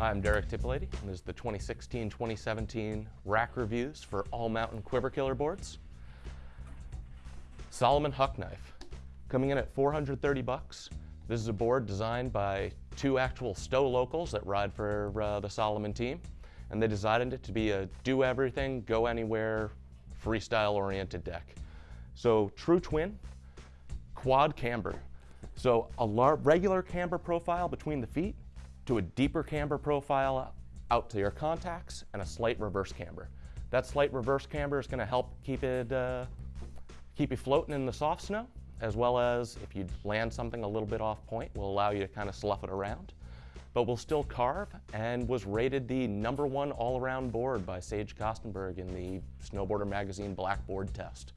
Hi, I'm Derek Tipolady, and this is the 2016-2017 rack reviews for All Mountain Quiver Killer boards. Salomon Huck Knife, coming in at 430 bucks. This is a board designed by two actual Stowe locals that ride for uh, the Salomon team, and they designed it to be a do everything, go anywhere, freestyle oriented deck. So true twin, quad camber. So a regular camber profile between the feet to a deeper camber profile out to your contacts and a slight reverse camber. That slight reverse camber is going to help keep it uh, keep you floating in the soft snow, as well as if you land something a little bit off point, will allow you to kind of slough it around. But will still carve and was rated the number one all-around board by Sage Kotsenburg in the Snowboarder Magazine Blackboard Test.